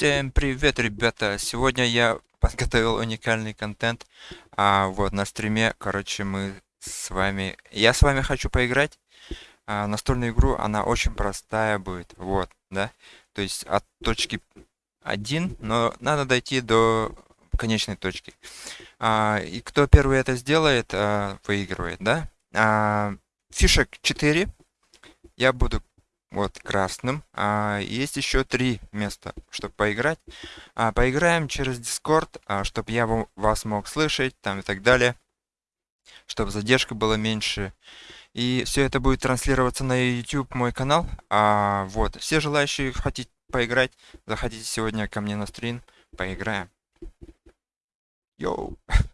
Всем привет, ребята! Сегодня я подготовил уникальный контент. А, вот на стриме, короче, мы с вами... Я с вами хочу поиграть. А, настольную игру, она очень простая будет. Вот, да? То есть от точки 1, но надо дойти до конечной точки. А, и кто первый это сделает, а, выигрывает, да? А, фишек 4. Я буду вот красным. А, есть еще три места, чтобы поиграть. А, поиграем через Discord, а, чтобы я вас мог слышать там и так далее. Чтобы задержка была меньше. И все это будет транслироваться на YouTube, мой канал. А, вот, все желающие хотите поиграть, заходите сегодня ко мне на стрим, поиграем. Йоу!